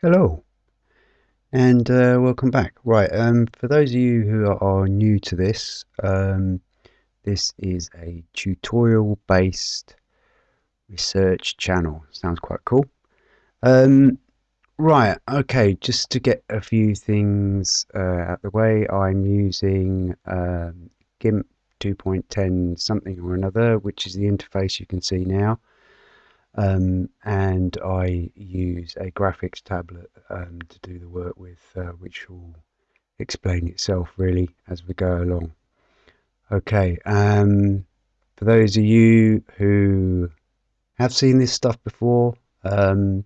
Hello and uh, welcome back. Right, um, for those of you who are, new to this, um, this is a tutorial based research channel. Sounds quite cool. Um, right, okay, just to get a few things uh, out the way, I'm using um, GIMP 2.10 something or another, which is the interface you can see now um, and I use a graphics tablet um, to do the work with, uh, which will explain itself really as we go along. Okay, um, for those of you who have seen this stuff before, um,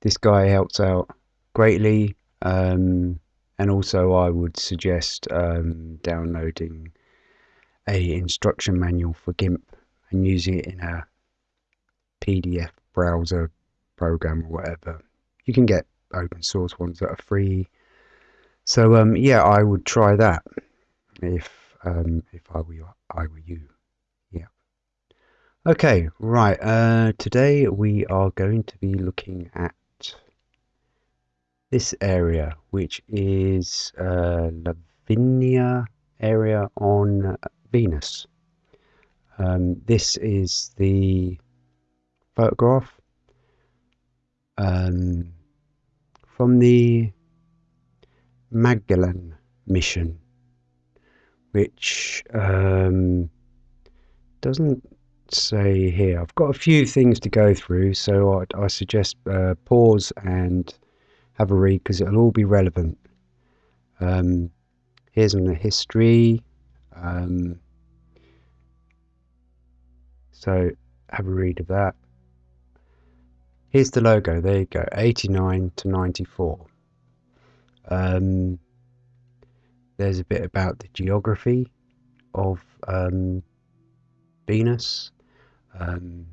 this guy helps out greatly, um, and also I would suggest um, downloading a instruction manual for GIMP and using it in a PDF browser program or whatever. You can get open source ones that are free. So um, yeah, I would try that if um, if I were I were you. Yeah. Okay, right. Uh, today we are going to be looking at this area, which is uh, Lavinia area on Venus. Um, this is the photograph um, from the Magellan mission, which um, doesn't say here. I've got a few things to go through, so I, I suggest uh, pause and have a read because it'll all be relevant. Um, here's on the history. Um, so have a read of that. Here's the logo. There you go. 89 to 94. Um, there's a bit about the geography of um, Venus, um,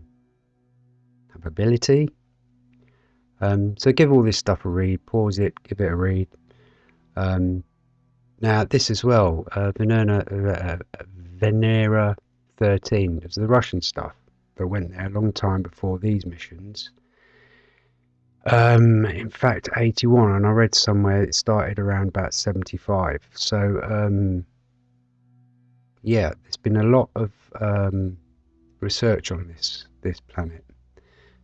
habitability. Um, so give all this stuff a read. Pause it. Give it a read. Um, now this as well. Uh, Venera, uh, Venera 13. It was the Russian stuff that went there a long time before these missions. Um, in fact, 81, and I read somewhere it started around about 75. So, um, yeah, there's been a lot of um, research on this this planet.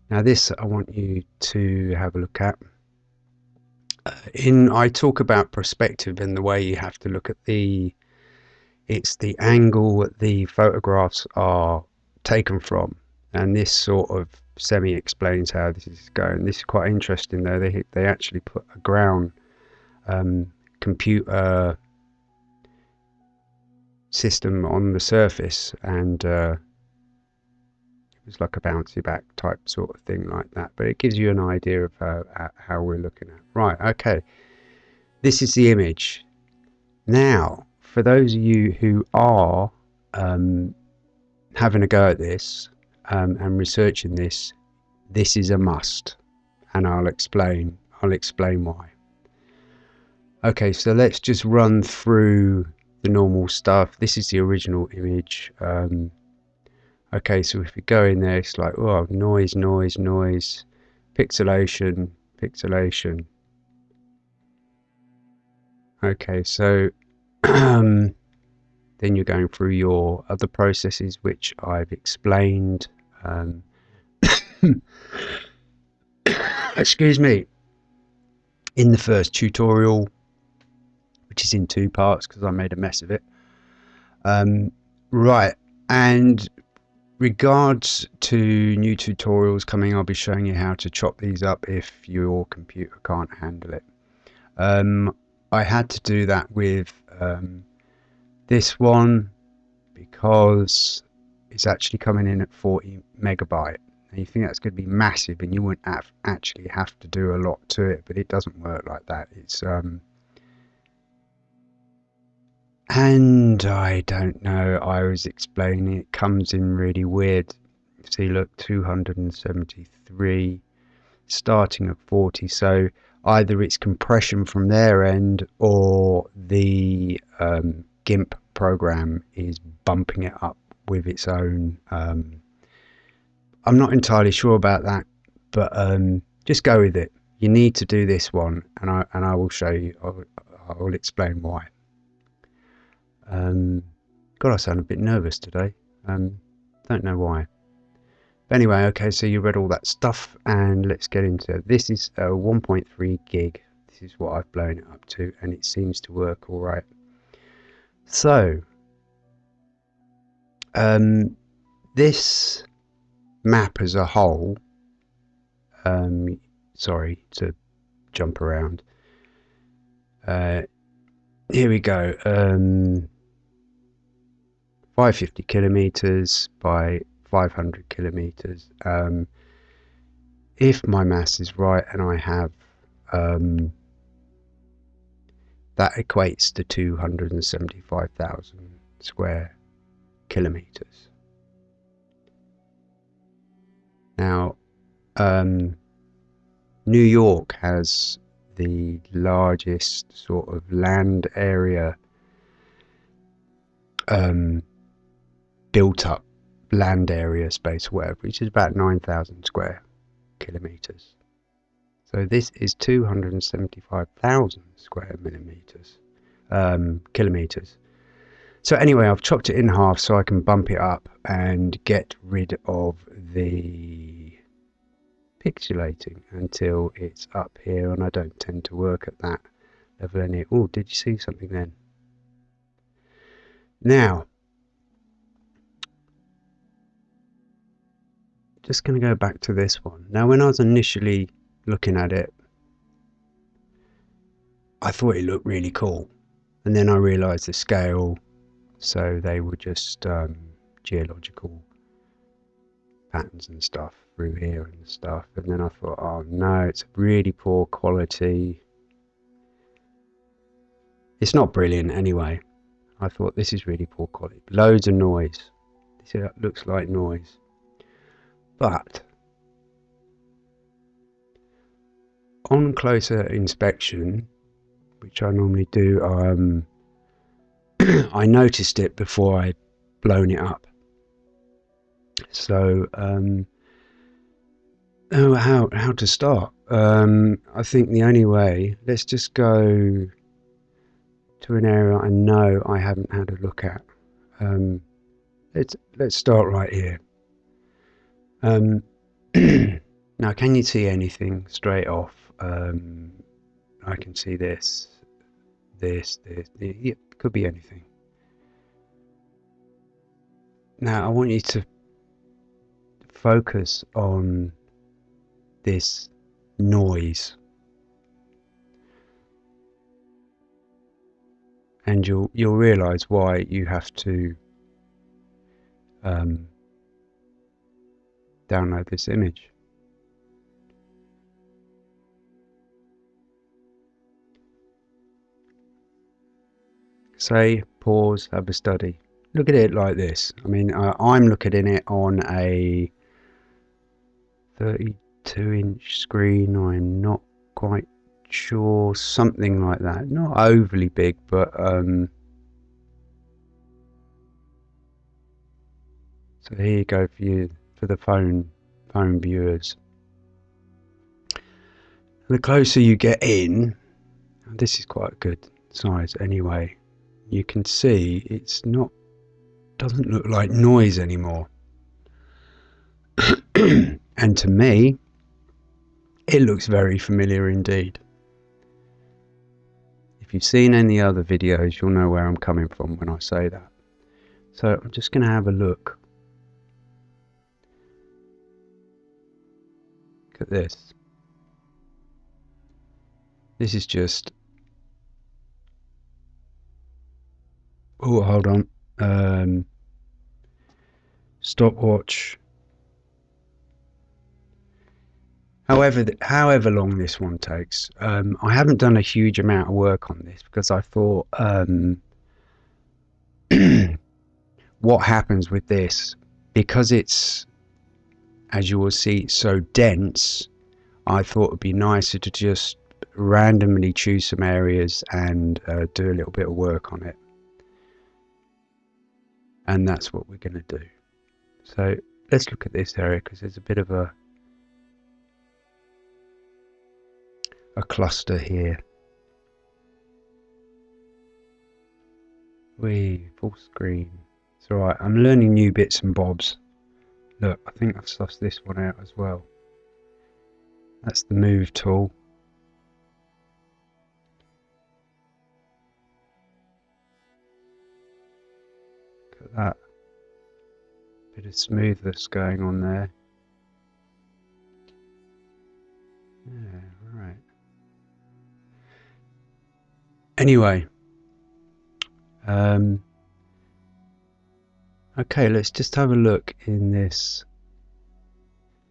Now, this I want you to have a look at. Uh, in I talk about perspective and the way you have to look at the it's the angle the photographs are taken from, and this sort of semi explains how this is going. This is quite interesting though. They they actually put a ground um, computer system on the surface, and uh, it was like a bouncy back type sort of thing like that. But it gives you an idea of how, how we're looking at. Right. Okay. This is the image. Now, for those of you who are um, having a go at this, um, and researching this, this is a must, and I'll explain. I'll explain why. Okay, so let's just run through the normal stuff. This is the original image. Um, okay, so if we go in there, it's like, oh, noise, noise, noise, pixelation, pixelation. Okay, so then you're going through your other processes, which I've explained. Um, excuse me. In the first tutorial, which is in two parts because I made a mess of it. Um, right, and regards to new tutorials coming, I'll be showing you how to chop these up if your computer can't handle it. Um, I had to do that with um, this one because it's actually coming in at 40 megabyte. And you think that's going to be massive and you wouldn't have actually have to do a lot to it but it doesn't work like that. It's um and I don't know I was explaining it comes in really weird. See look 273 starting at 40 so either it's compression from their end or the um, GIMP program is bumping it up with its own. Um, I'm not entirely sure about that, but um, just go with it. you need to do this one, and I and I will show you. I will, I will explain why. Um, God, I sound a bit nervous today. Um, don't know why. But anyway, okay, so you read all that stuff, and let's get into it. This is a 1.3 gig. This is what I've blown it up to, and it seems to work all right. So, um, this map as a whole, um, sorry to jump around. Uh, here we go. Um, 550 kilometers by 500 kilometers. Um, if my mass is right and I have um, that equates to 275,000 square kilometers. Now, um, New York has the largest sort of land area um, built up land area space, whatever, which is about 9,000 square kilometers. So this is 275,000 square millimeters, um, kilometers. So anyway, I've chopped it in half so I can bump it up and get rid of the pixelating until it's up here and I don't tend to work at that level any. Oh, did you see something then? Now, just going to go back to this one. Now, when I was initially looking at it, I thought it looked really cool. And then I realized the scale, so they were just um, geological patterns and stuff through here and stuff. And then I thought, oh no, it's really poor quality. It's not brilliant anyway. I thought this is really poor quality. Loads of noise. This looks like noise. But on closer inspection, which I normally do, um, I noticed it before I'd blown it up. So, um, oh, how how to start? Um, I think the only way. Let's just go to an area I know I haven't had a look at. Um, let's let's start right here. Um, now, can you see anything straight off? Um, I can see this, this, this. It could be anything. Now, I want you to focus on this noise. And you'll you'll realize why you have to um, download this image. Say, pause, have a study. Look at it like this. I mean, uh, I'm looking at it on a 32 inch screen. I'm not quite sure. Something like that. Not overly big, but um, so here you go for you for the phone phone viewers. The closer you get in, this is quite a good size anyway. You can see it's not doesn't look like noise anymore. and to me, it looks very familiar indeed. If you've seen any other videos, you'll know where I'm coming from when I say that. So I'm just going to have a look Look at this. This is just... Oh, hold on. Um, stopwatch. However, however long this one takes, um, I haven't done a huge amount of work on this because I thought um, what happens with this because it's as you will see, so dense, I thought it would be nicer to just randomly choose some areas and uh, do a little bit of work on it. And that's what we're going to do. So let's look at this area because there's a bit of a a cluster here. We full screen. It's alright, I'm learning new bits and bobs. Look, I think I've sussed this one out as well. That's the move tool. At that. Bit of smoothness going on there. Yeah, right. Anyway, um, okay, let's just have a look in this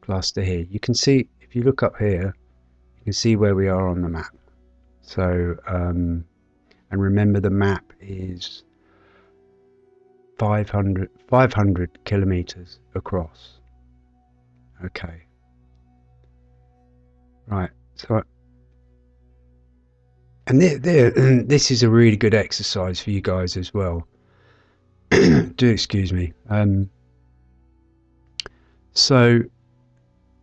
cluster here. You can see, if you look up here, you can see where we are on the map. So, um, and remember the map is 500, 500 kilometers across. Okay. Right. So, and this is a really good exercise for you guys as well. Do excuse me. Um, so,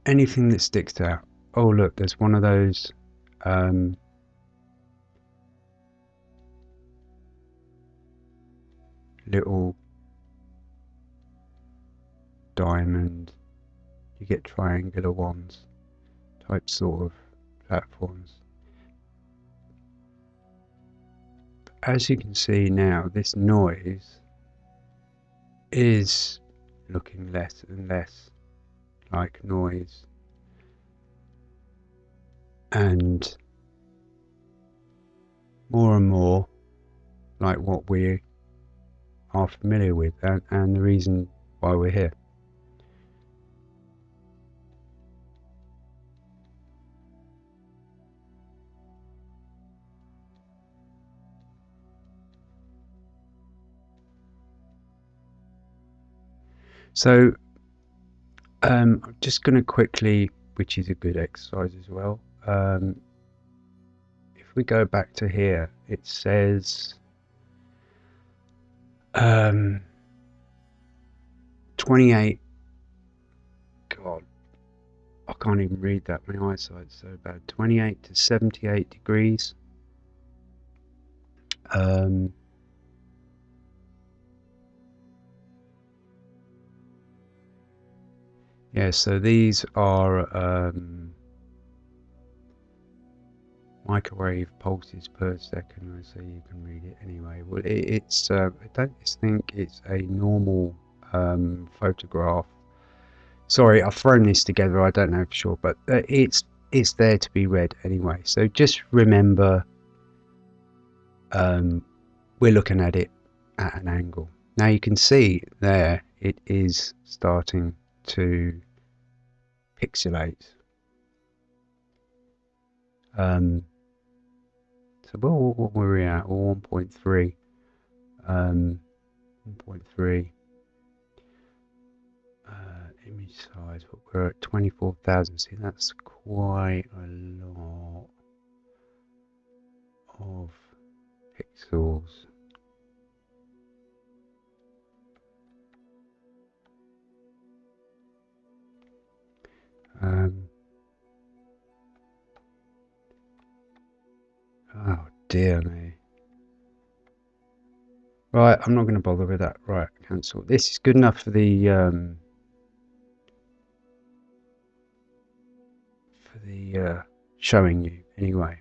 anything that sticks out. Oh, look, there's one of those. Um, little diamond you get triangular ones type sort of platforms. As you can see now, this noise is looking less and less like noise and more and more like what we are familiar with and, and the reason why we're here. So um, I'm just going to quickly, which is a good exercise as well. Um, if we go back to here, it says um, 28. God, I can't even read that. My eyesight's so bad. 28 to 78 degrees. Um, Yeah, so these are um, microwave pulses per second, I so you can read it anyway. Well, it, it's uh, I don't think it's a normal um, photograph. Sorry, I've thrown this together. I don't know for sure, but uh, it's it's there to be read anyway. So just remember, um, we're looking at it at an angle. Now you can see there it is starting to pixelate. Um, so well, what were we at? Well, 1.3. Um, 1.3 uh, image size, but we're at 24,000. See, that's quite a lot of pixels. Um, oh dear me. Right, I'm not going to bother with that. Right, cancel. This is good enough for the um, for the uh, showing you anyway.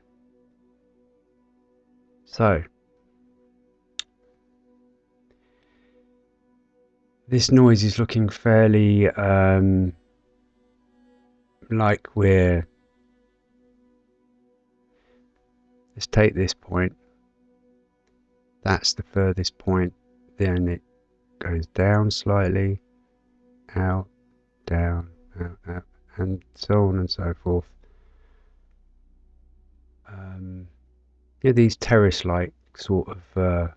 So this noise is looking fairly um, like we're let's take this point. That's the furthest point. Then it goes down slightly out down out, out and so on and so forth. Um, yeah these terrace like sort of uh,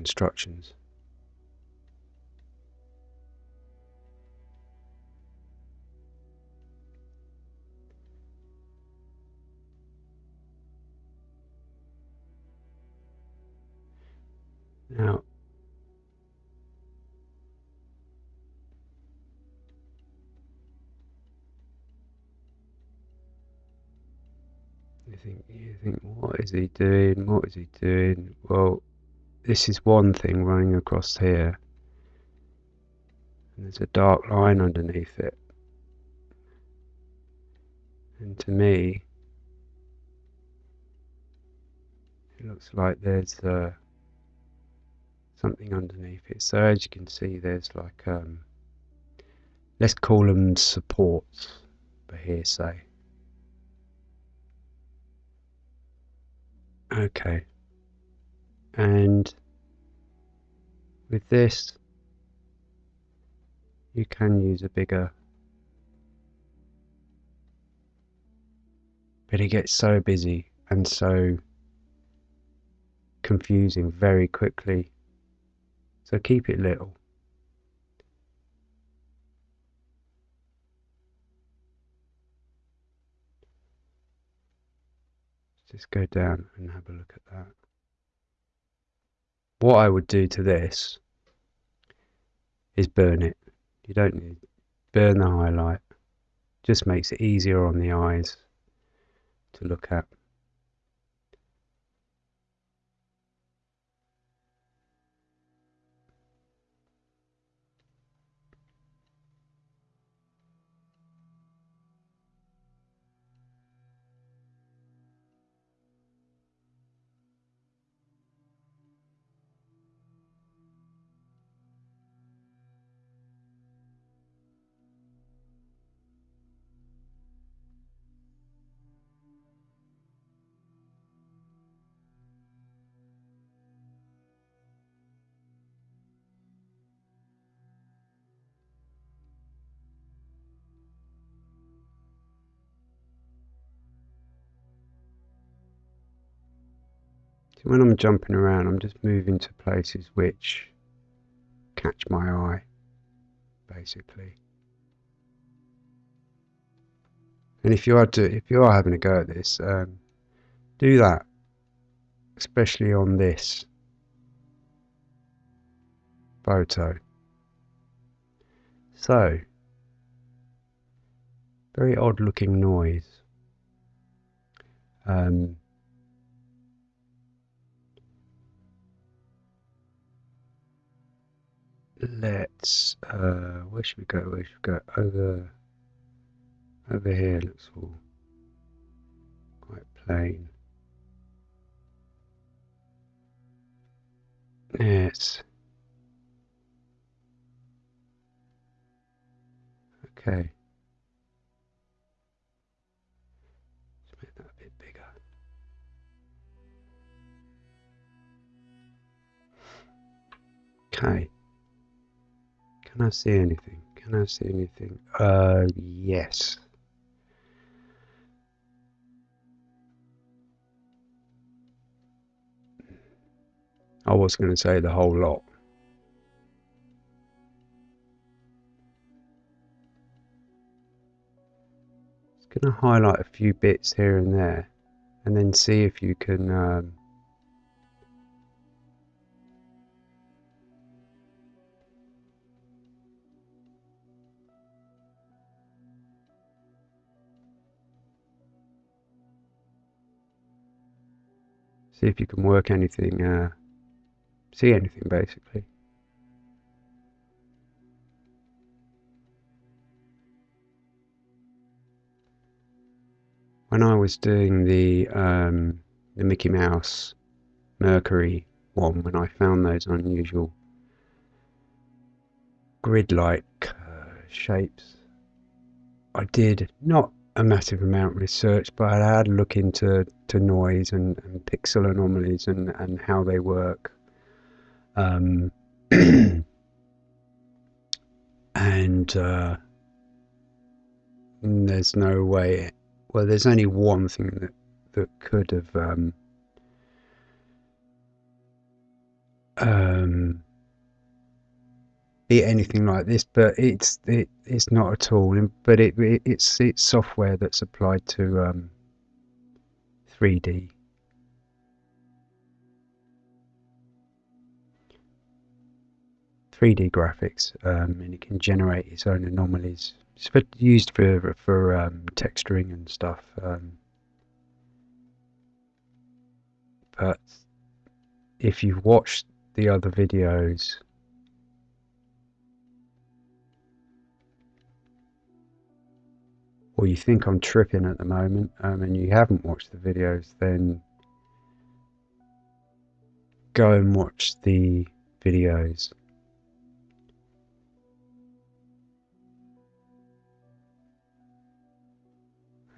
instructions. Now, you think, you think, what is he doing? What is he doing? Well, this is one thing running across here. And there's a dark line underneath it. And to me, it looks like there's uh, something underneath it. So as you can see, there's like, um, let's call them supports for hearsay. Okay. And with this, you can use a bigger but it gets so busy and so confusing very quickly. So keep it little. Just go down and have a look at that. What I would do to this is burn it. You don't need burn the highlight. Just makes it easier on the eyes to look at. So when I'm jumping around, I'm just moving to places which catch my eye, basically. And if you are to, if you are having a go at this, um, do that, especially on this photo. So, very odd looking noise. Um, let's uh, where should we go? Where should we go? Over over here looks all quite plain. Yes. Okay. Let's make that a bit bigger. Okay. Can I see anything? Can I see anything? Uh, yes. I was going to say the whole lot. Just going to highlight a few bits here and there and then see if you can um, see if you can work anything, uh, see anything basically. When I was doing the um, the Mickey Mouse Mercury one, when I found those unusual grid-like uh, shapes, I did not a massive amount of research, but I had a look into to noise and, and pixel anomalies and, and how they work. Um, and uh, there's no way. Well, there's only one thing that that could have um, um, be anything like this, but it's it, it's not at all. But it, it it's it's software that's applied to um, 3D. 3D graphics, um, and it can generate its own anomalies. It's for, used for for um, texturing and stuff. Um, but if you've watched the other videos, or you think I'm tripping at the moment, um, and you haven't watched the videos, then go and watch the videos.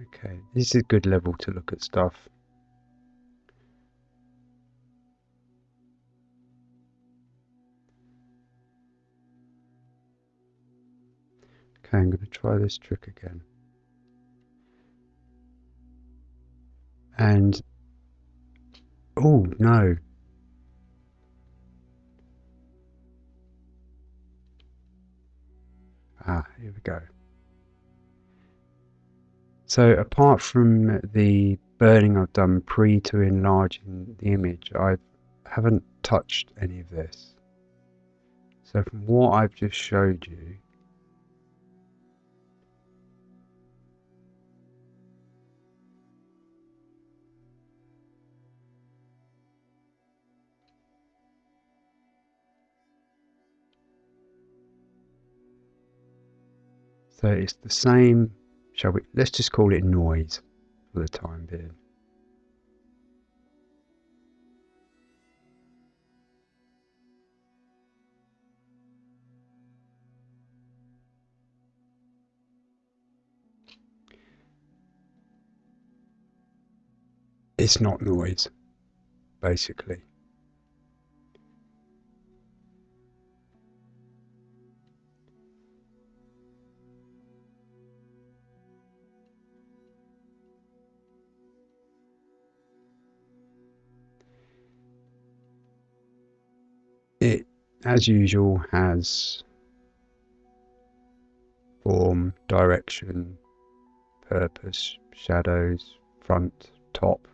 Okay, this is a good level to look at stuff. Okay, I'm going to try this trick again. And, oh no, Ah, here we go. So apart from the burning I've done pre to enlarging the image, I haven't touched any of this. So from what I've just showed you, So it's the same, shall we, let's just call it noise for the time being. It's not noise, basically. As usual, has form, direction, purpose, shadows, front, top,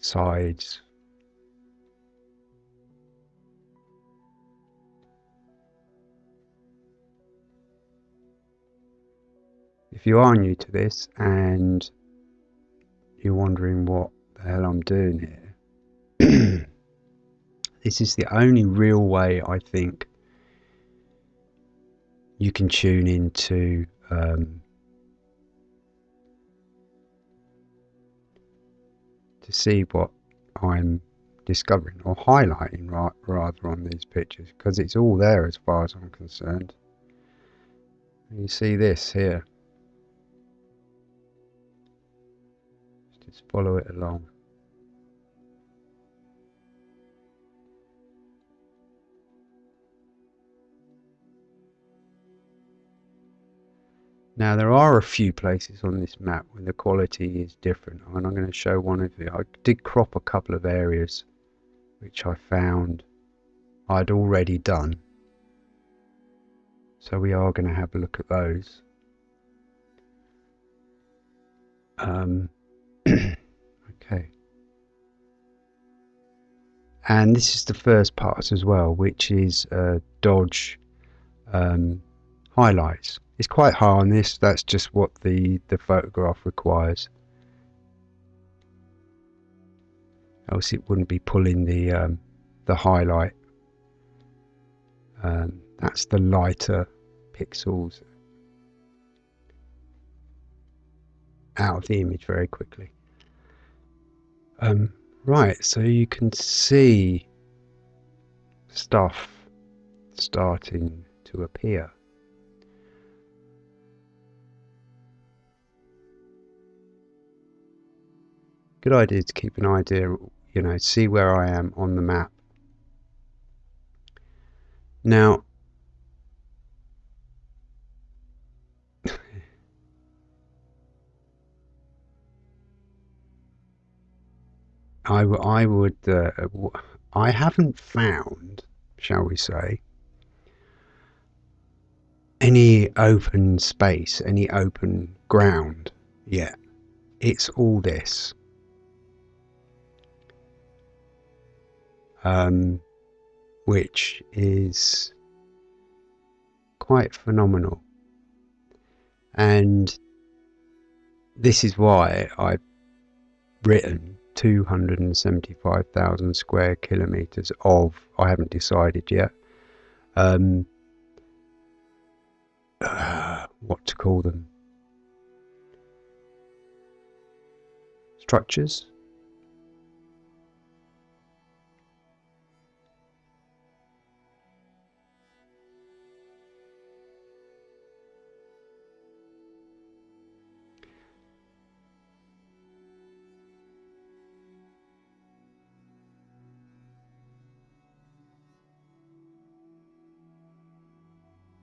sides. If you are new to this and you're wondering what the hell I'm doing here, this is the only real way I think you can tune into um, to see what I'm discovering or highlighting ra rather on these pictures because it's all there as far as I'm concerned. You see this here. Just follow it along. Now there are a few places on this map where the quality is different and I'm going to show one of you. I did crop a couple of areas which I found I'd already done. So we are going to have a look at those. Um, okay. And this is the first part as well, which is uh, dodge um, highlights. It's quite high on this, that's just what the, the photograph requires. Else it wouldn't be pulling the, um, the highlight. Um, that's the lighter pixels out of the image very quickly. Um, right, so you can see stuff starting to appear. Good idea to keep an idea, you know, see where I am on the map. Now, I, would, uh, I haven't found, shall we say, any open space, any open ground yet. It's all this. Um, which is quite phenomenal. And this is why I've written 275,000 square kilometers of, I haven't decided yet, um, uh, what to call them. Structures?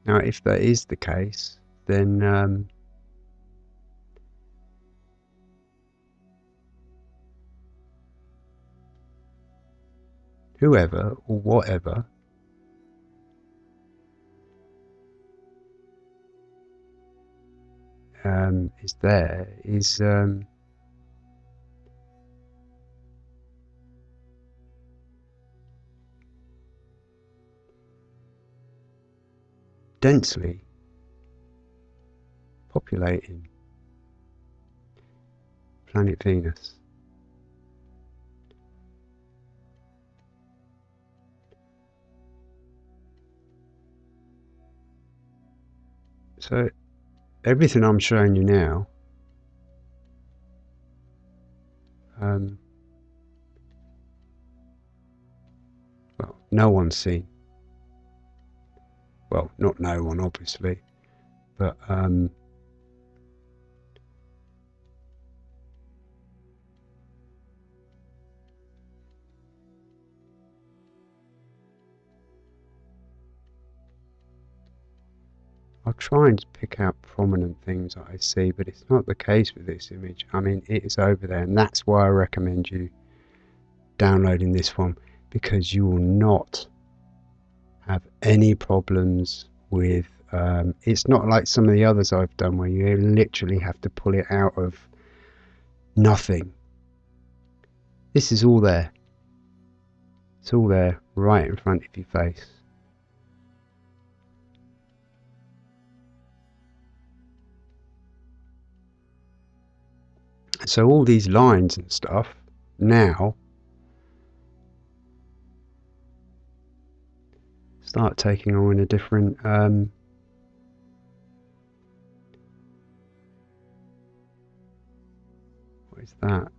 Now, if that is the case, then um, whoever or whatever um, is there is um, densely populating planet Venus. So everything I'm showing you now um, well, no one's seen well, not no one, obviously, but um, I'll try and pick out prominent things that I see, but it's not the case with this image. I mean, it is over there, and that's why I recommend you downloading this one because you will not have any problems with um, it's not like some of the others I've done where you literally have to pull it out of nothing. This is all there. It's all there right in front of your face. So all these lines and stuff now start taking on a different um, what is that?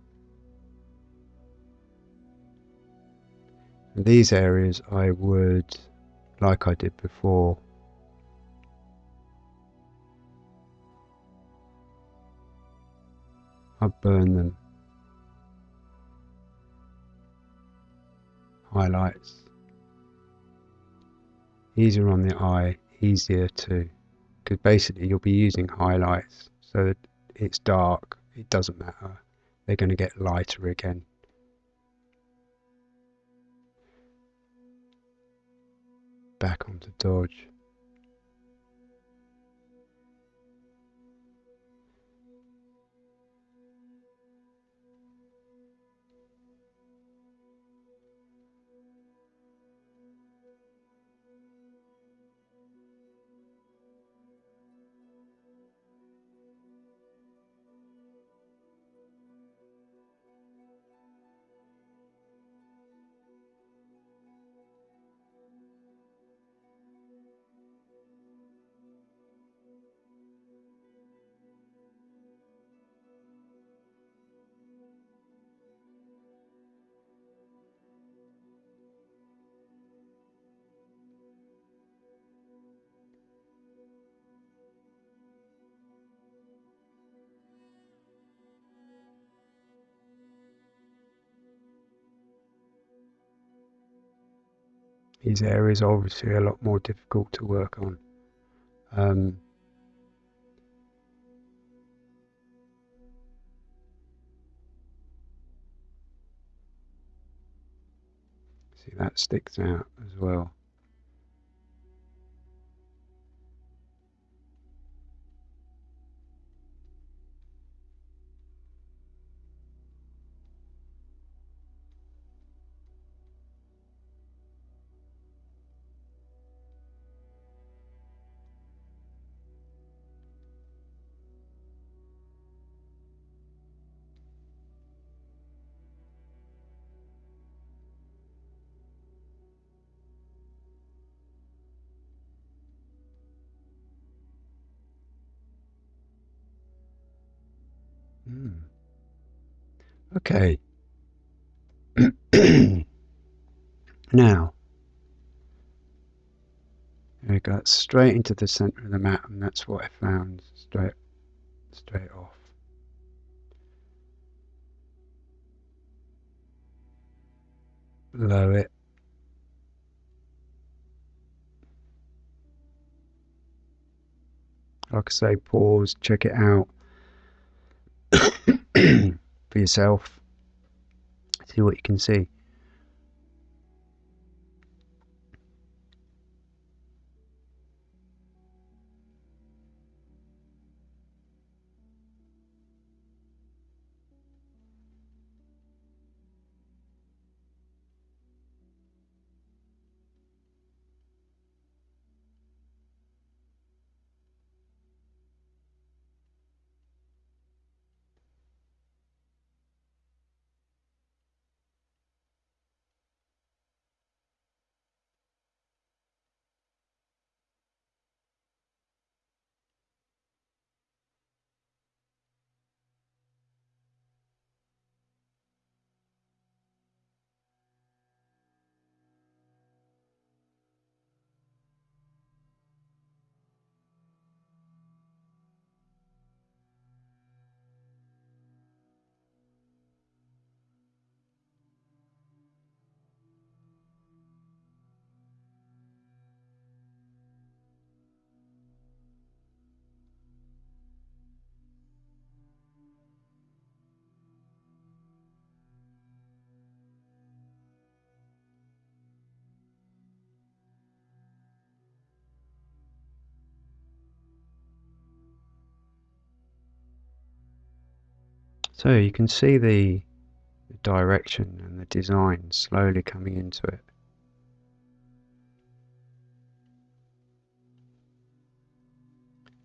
These areas I would like I did before I burn them. Highlights easier on the eye, easier to, because basically you'll be using highlights so that it's dark, it doesn't matter, they're going to get lighter again. Back onto dodge. These areas are obviously a lot more difficult to work on. Um, see that sticks out as well. Okay. now, we got straight into the center of the map, and that's what I found straight, straight off. Below it. Like I say, pause, check it out for yourself. See what you can see. So you can see the, direction and the design slowly coming into it.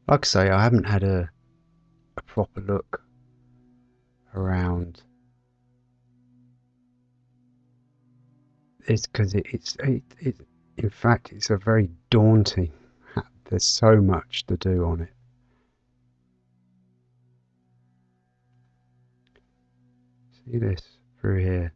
Like I say, I haven't had a, a proper look around. It's because it, it's it, it, in fact it's a very daunting. There's so much to do on it. This through here.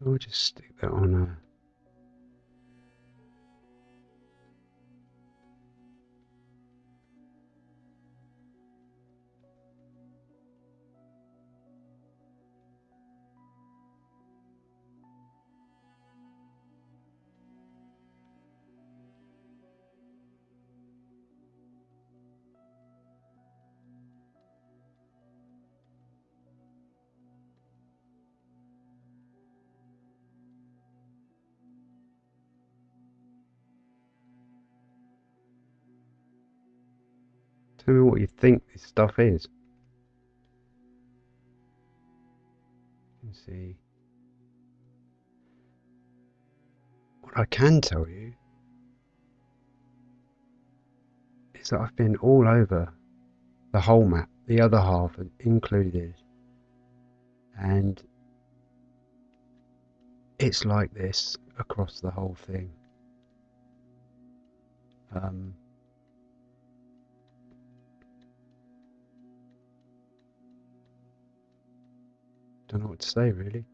We'll just stick that on a uh, Tell me what you think this stuff is. Can see. What I can tell you is that I've been all over the whole map, the other half included, and it's like this across the whole thing. Um, Don't know what to say really.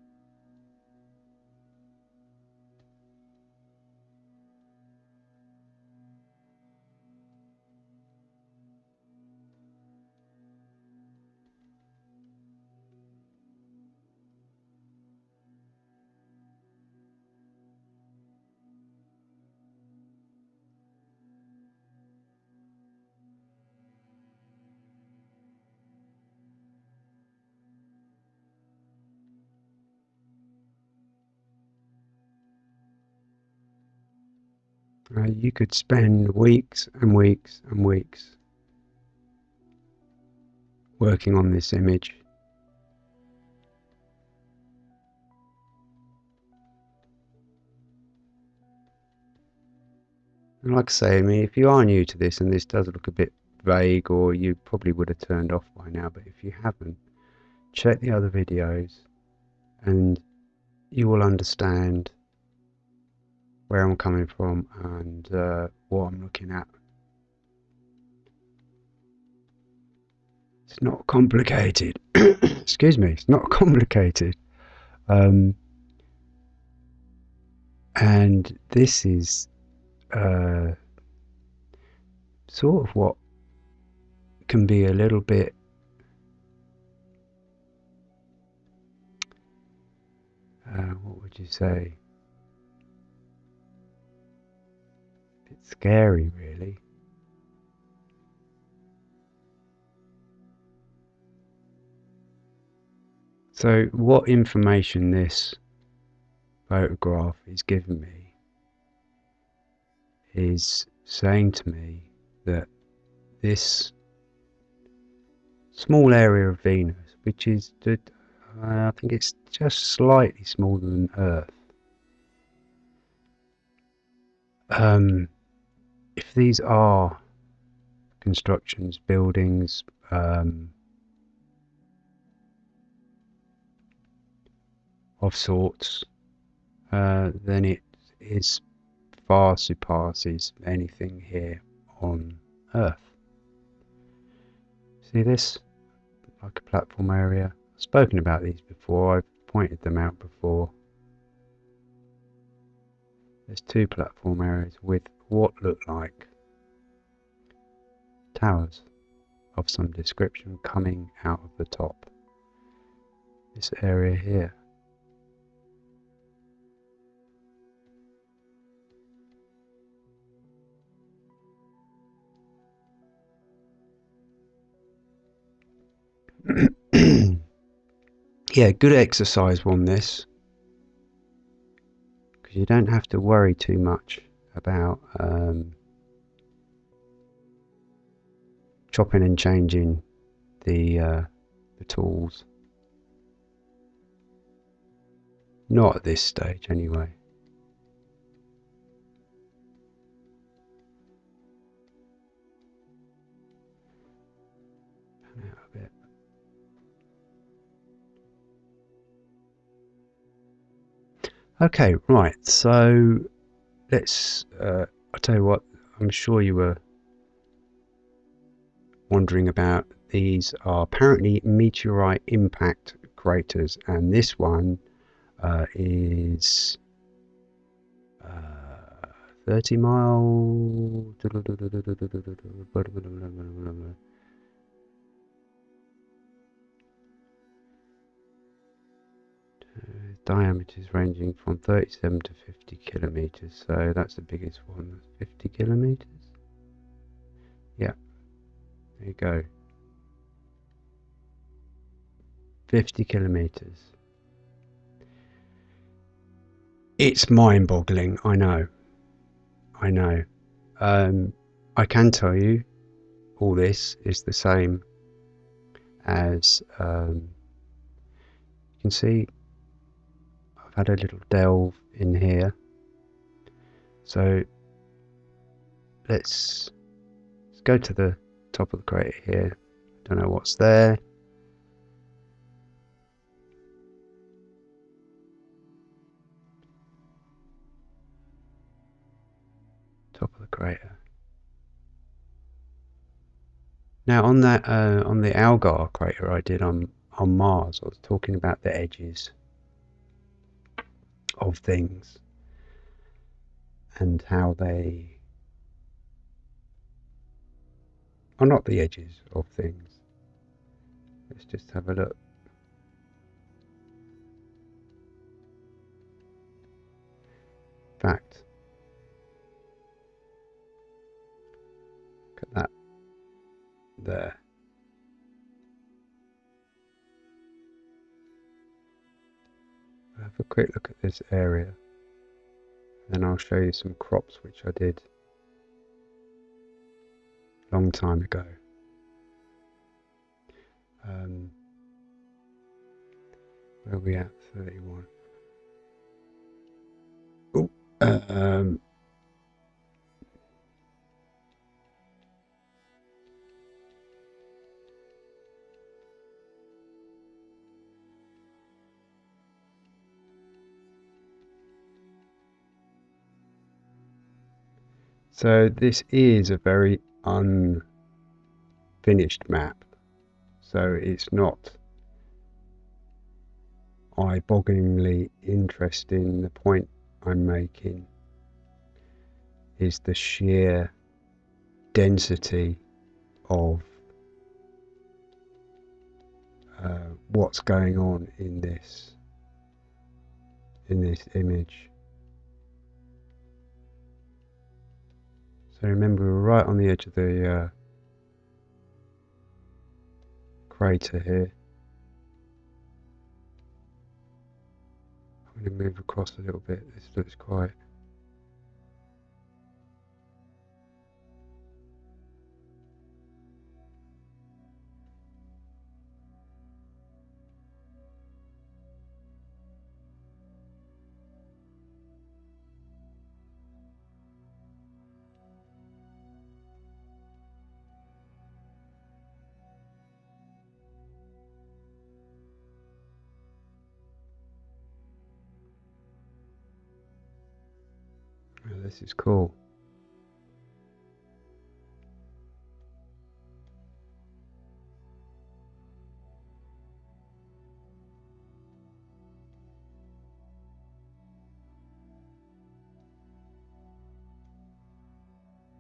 You could spend weeks and weeks and weeks working on this image. And like I say, I mean, if you are new to this and this does look a bit vague or you probably would have turned off by now, but if you haven't, check the other videos and you will understand where I'm coming from and uh, what I'm looking at. It's not complicated. Excuse me, it's not complicated. Um, and this is uh, sort of what can be a little bit uh, what would you say scary really so what information this photograph is giving me is saying to me that this small area of Venus, which is, uh, I think it's just slightly smaller than Earth. Um, if these are constructions, buildings, um, of sorts, uh, then it is far surpasses anything here on Earth. See this? Like a platform area. I've spoken about these before, I've pointed them out before. There's two platform areas with what look like towers of some description coming out of the top. This area here. yeah, good exercise on this because you don't have to worry too much about um, chopping and changing the uh, the tools. Not at this stage, anyway. Okay, right. So let's. Uh, I'll tell you what. I'm sure you were wondering about. These are apparently meteorite impact craters, and this one uh, is uh, 30 mile. Diameters ranging from 37 to 50 kilometers. So that's the biggest one 50 kilometers? Yeah. There you go. 50 kilometers. It's mind-boggling. I know. I know. Um, I can tell you all this is the same as um, you can see had a little delve in here. So let's, let's go to the top of the crater here. I don't know what's there. Top of the crater. Now on that uh, on the Algar crater I did on on Mars, I was talking about the edges of things and how they are not the edges of things. Let's just have a look. Fact. Look at that there. Have a quick look at this area. Then I'll show you some crops which I did a long time ago. Um, where are we at? 31. Oh, um, So this is a very unfinished map. So it's not eye-bogglingly interesting. The point I'm making is the sheer density of uh, what's going on in this in this image. So remember, we're right on the edge of the uh, crater here. I'm going to move across a little bit. This looks quite this is cool.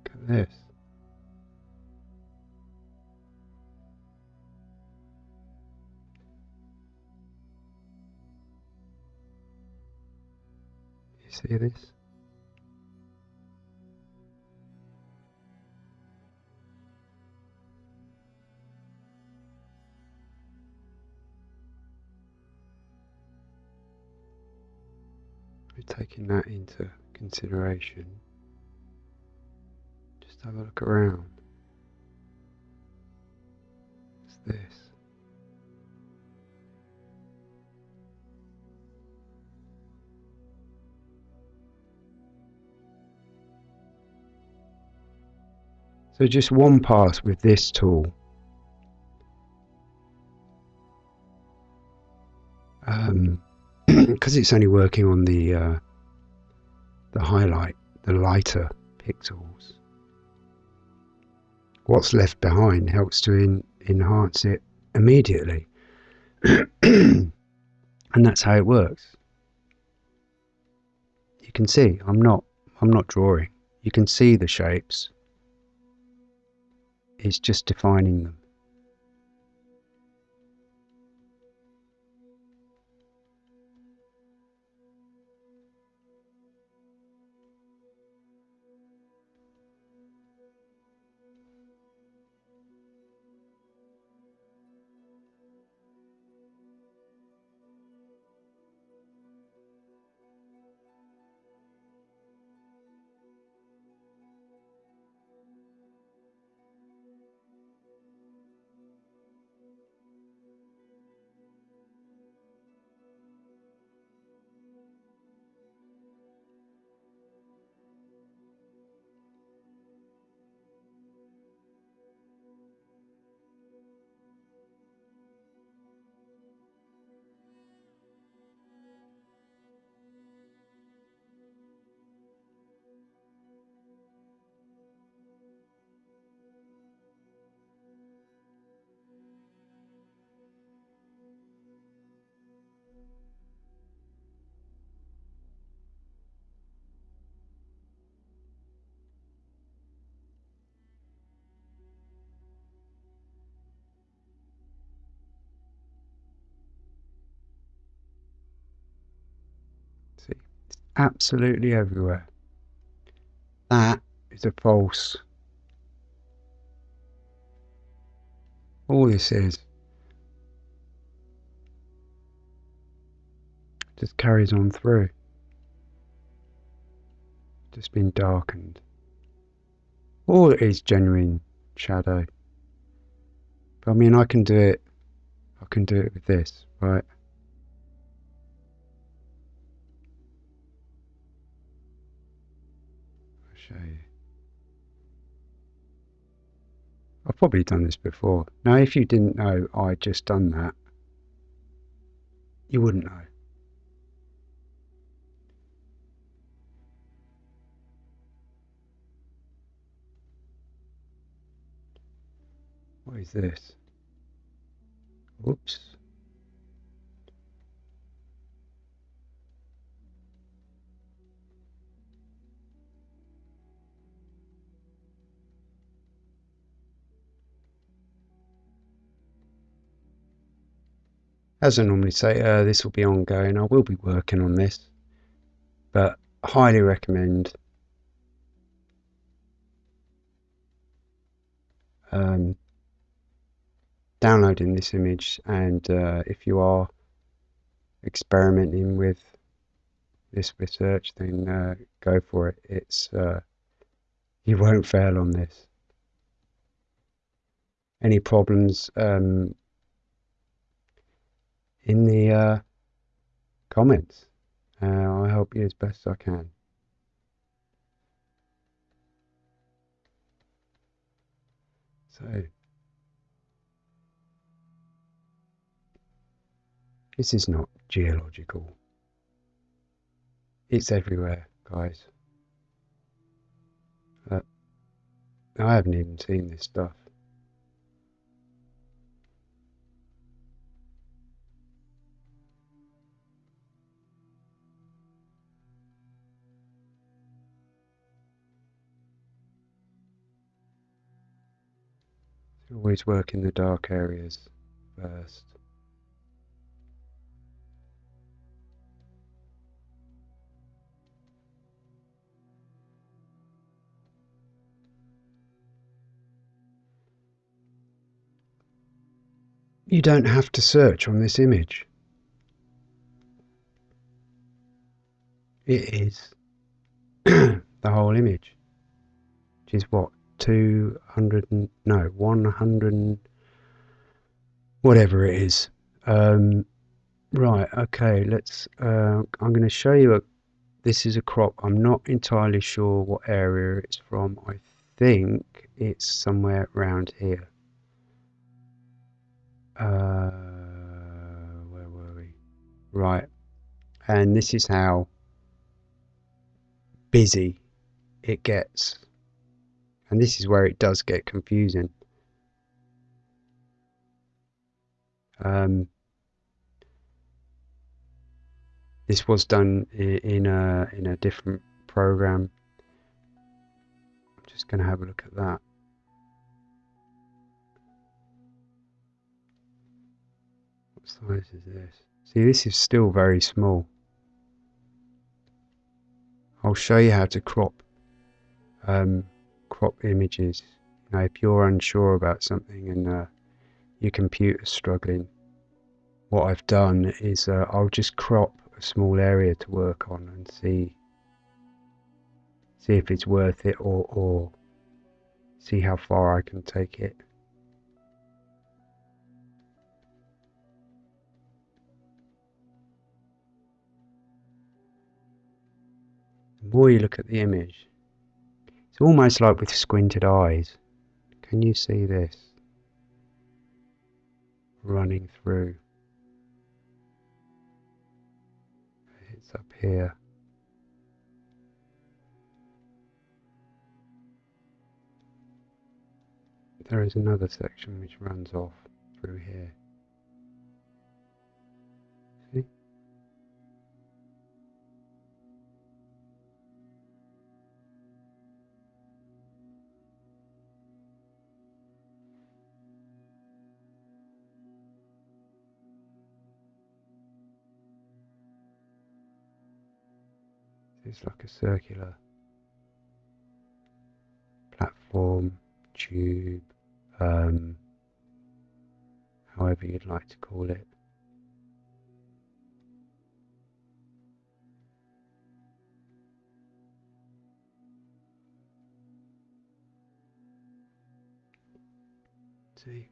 Look at this. You see this? Taking that into consideration, just have a look around. What's this? So just one pass with this tool. Um, because it's only working on the uh, the highlight, the lighter pixels. What's left behind helps to in, enhance it immediately, and that's how it works. You can see I'm not I'm not drawing. You can see the shapes. It's just defining them. Absolutely everywhere. That is a false. All this is just carries on through. just been darkened. All it is genuine shadow. But I mean, I can do it. I can do it with this, right? I'll show you. I've probably done this before. Now, if you didn't know I'd just done that, you wouldn't know. What is this? Oops. As I normally say, uh, this will be ongoing. I will be working on this, but highly recommend um, downloading this image and uh, if you are experimenting with this research then uh, go for it. It's uh, you won't fail on this. Any problems um, in the uh, comments? Uh, I'll help you as best I can. So This is not geological. It's everywhere, guys. Uh, I haven't even seen this stuff. Always work in the dark areas first. You don't have to search on this image. It is the whole image, which is what, 200, and, no, 100, whatever it is. Um, right, okay, let's, uh, I'm going to show you a, this is a crop. I'm not entirely sure what area it's from. I think it's somewhere around here. Uh, where were we? Right. And this is how busy it gets. And this is where it does get confusing. Um, this was done in a in a different program. I'm just going to have a look at that. Size is this? See, this is still very small. I'll show you how to crop um, crop images. Know, if you're unsure about something and uh, your computer's struggling, what I've done is uh, I'll just crop a small area to work on and see see if it's worth it or, or see how far I can take it. The more you look at the image, it's almost like with squinted eyes. Can you see this running through? It's up here. There is another section which runs off through here. is like a circular platform, tube, um, however you'd like to call it. See?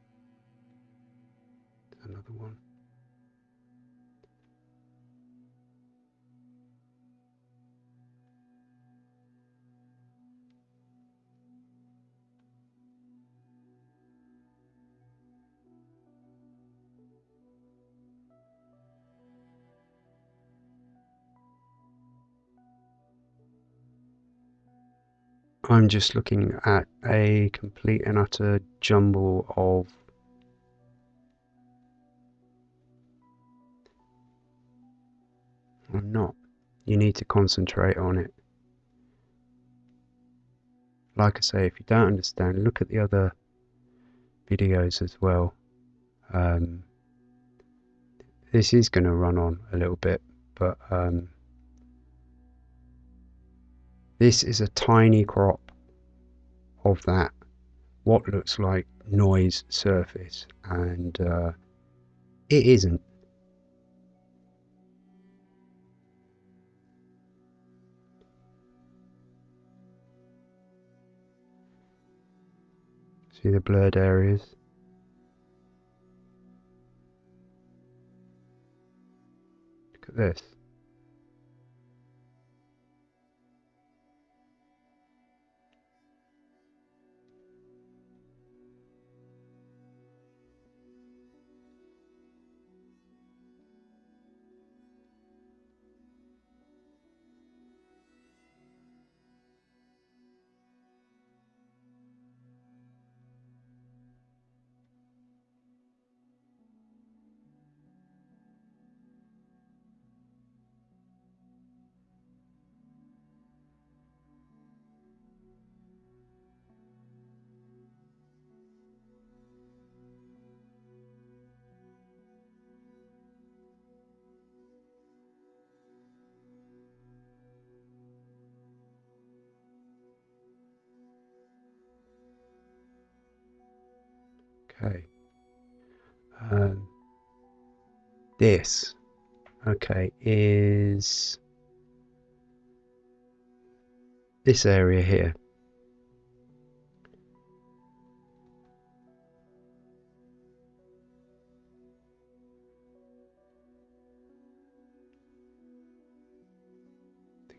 Another one. I'm just looking at a complete and utter jumble of I'm not. You need to concentrate on it. Like I say, if you don't understand, look at the other videos as well. Um, this is going to run on a little bit, but um, this is a tiny crop of that, what looks like noise surface, and uh, it isn't. See the blurred areas? Look at this. This, okay, is this area here.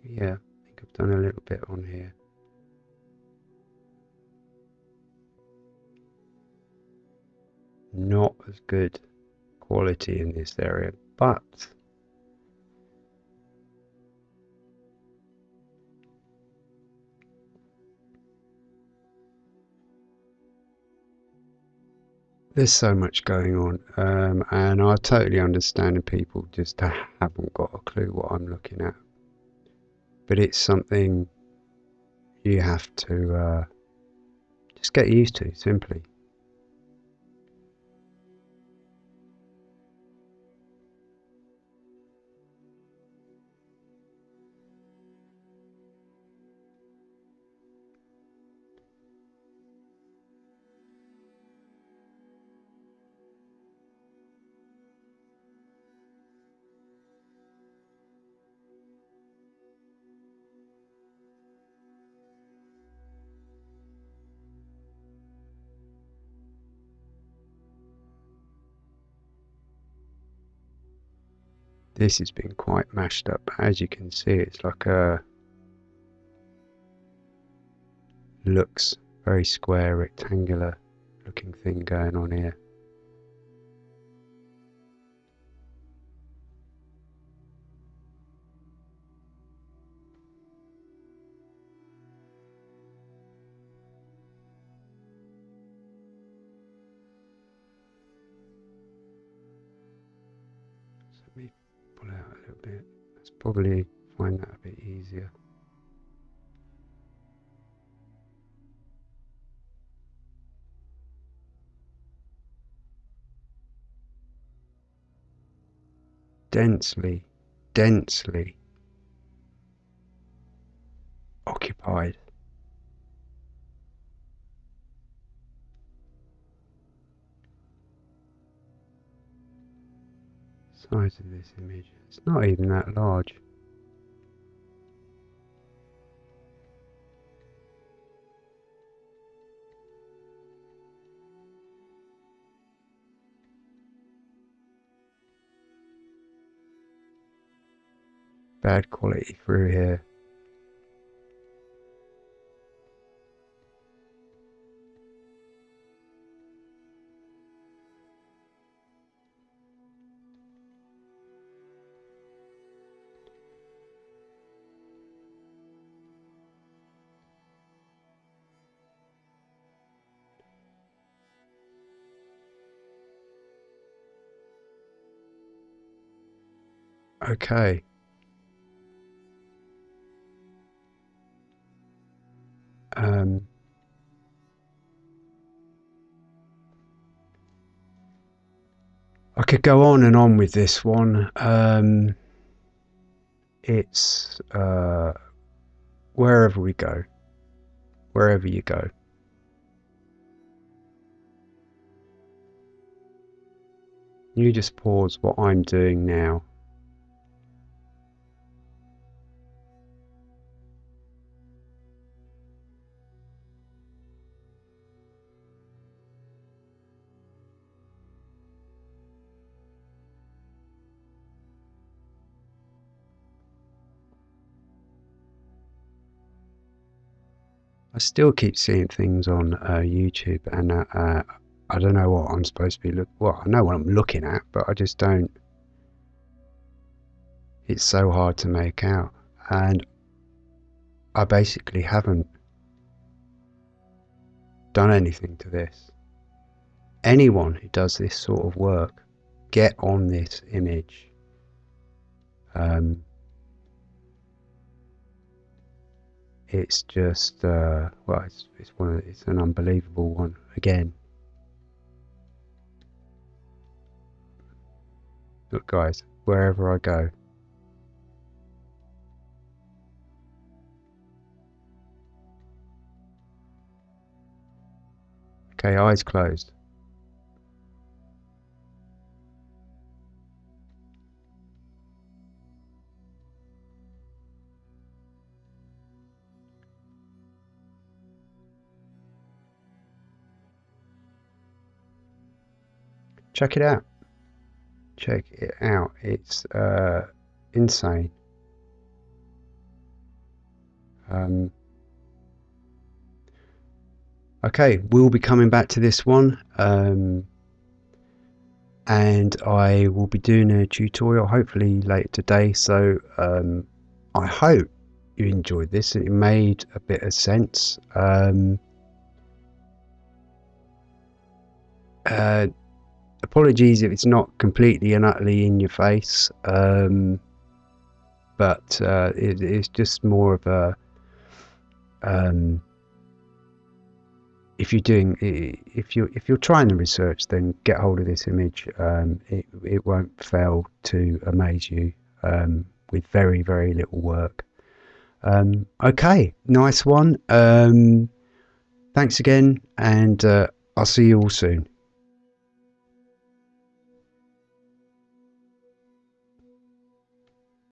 Yeah, I think I've done a little bit on here. not as good quality in this area, but there's so much going on, um, and I totally understand people just haven't got a clue what I'm looking at. But it's something you have to uh, just get used to, simply. This has been quite mashed up. As you can see, it's like a looks very square, rectangular looking thing going on here. Probably find that a bit easier. Densely, densely occupied. size of this image. It's not even that large. Bad quality through here. Okay. Um, I could go on and on with this one. Um, it's uh, wherever we go, wherever you go. You just pause what I'm doing now. I still keep seeing things on uh, YouTube, and uh, uh, I don't know what I'm supposed to be look. Well, I know what I'm looking at, but I just don't. It's so hard to make out, and I basically haven't done anything to this. Anyone who does this sort of work, get on this image. Um, it's just uh, well, it's it's one it's an unbelievable one again. Look, guys, wherever I go. Okay, eyes closed. Check it out. Check it out. It's uh, insane. Um, okay, we'll be coming back to this one. Um, and I will be doing a tutorial hopefully later today. So um, I hope you enjoyed this. It made a bit of sense. Um, uh, apologies if it's not completely and utterly in your face, um, but uh, it, it's just more of a. Um, if you're doing, if you if you're trying to research, then get hold of this image. Um, it it won't fail to amaze you um, with very very little work. Um, okay, nice one. Um, thanks again, and uh, I'll see you all soon.